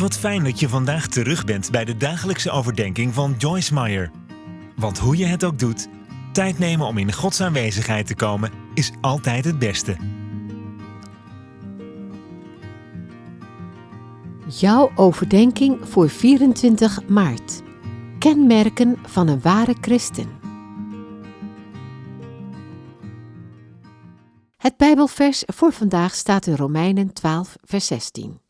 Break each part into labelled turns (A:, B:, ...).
A: Wat fijn dat je vandaag terug bent bij de dagelijkse overdenking van Joyce Meyer. Want hoe je het ook doet, tijd nemen om in Gods aanwezigheid te komen is altijd het beste.
B: Jouw overdenking voor 24 maart. Kenmerken van een ware christen. Het Bijbelvers voor vandaag staat in Romeinen 12, vers 16.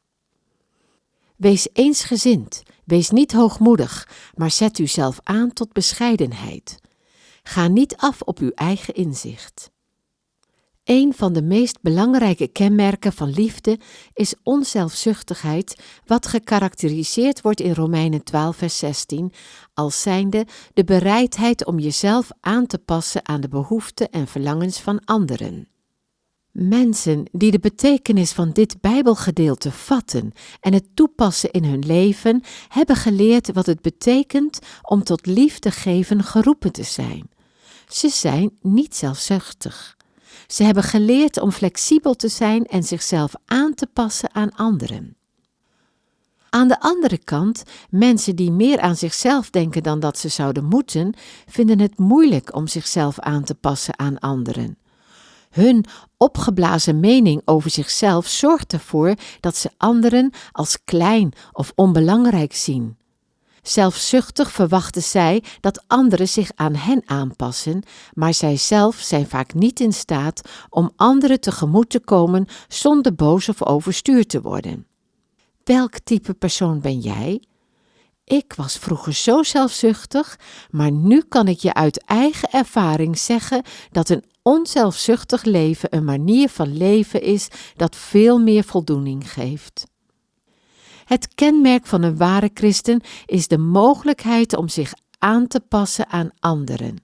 B: Wees eensgezind, wees niet hoogmoedig, maar zet uzelf aan tot bescheidenheid. Ga niet af op uw eigen inzicht. Een van de meest belangrijke kenmerken van liefde is onzelfzuchtigheid, wat gekarakteriseerd wordt in Romeinen 12, vers 16 als zijnde de bereidheid om jezelf aan te passen aan de behoeften en verlangens van anderen. Mensen die de betekenis van dit Bijbelgedeelte vatten en het toepassen in hun leven, hebben geleerd wat het betekent om tot liefde geven geroepen te zijn. Ze zijn niet zelfzuchtig. Ze hebben geleerd om flexibel te zijn en zichzelf aan te passen aan anderen. Aan de andere kant, mensen die meer aan zichzelf denken dan dat ze zouden moeten, vinden het moeilijk om zichzelf aan te passen aan anderen. Hun opgeblazen mening over zichzelf zorgt ervoor dat ze anderen als klein of onbelangrijk zien. Zelfzuchtig verwachten zij dat anderen zich aan hen aanpassen, maar zij zelf zijn vaak niet in staat om anderen tegemoet te komen zonder boos of overstuurd te worden. Welk type persoon ben jij? Ik was vroeger zo zelfzuchtig, maar nu kan ik je uit eigen ervaring zeggen dat een onzelfzuchtig leven een manier van leven is dat veel meer voldoening geeft. Het kenmerk van een ware christen is de mogelijkheid om zich aan te passen aan anderen.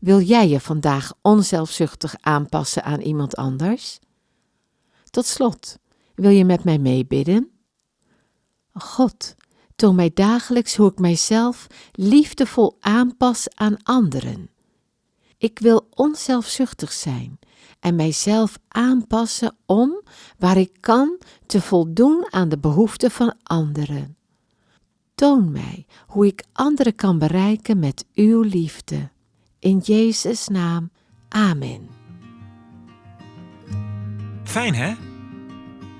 B: Wil jij je vandaag onzelfzuchtig aanpassen aan iemand anders? Tot slot, wil je met mij meebidden? God, toon mij dagelijks hoe ik mijzelf liefdevol aanpas aan anderen. Ik wil onzelfzuchtig zijn en mijzelf aanpassen om, waar ik kan, te voldoen aan de behoeften van anderen. Toon mij hoe ik anderen kan bereiken met uw liefde. In Jezus' naam, Amen.
A: Fijn hè?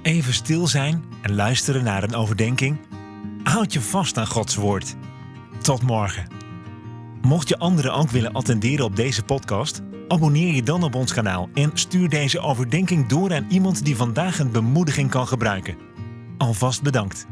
A: Even stil zijn en luisteren naar een overdenking. Houd je vast aan Gods woord. Tot morgen. Mocht je anderen ook willen attenderen op deze podcast, abonneer je dan op ons kanaal en stuur deze overdenking door aan iemand die vandaag een bemoediging kan gebruiken. Alvast bedankt.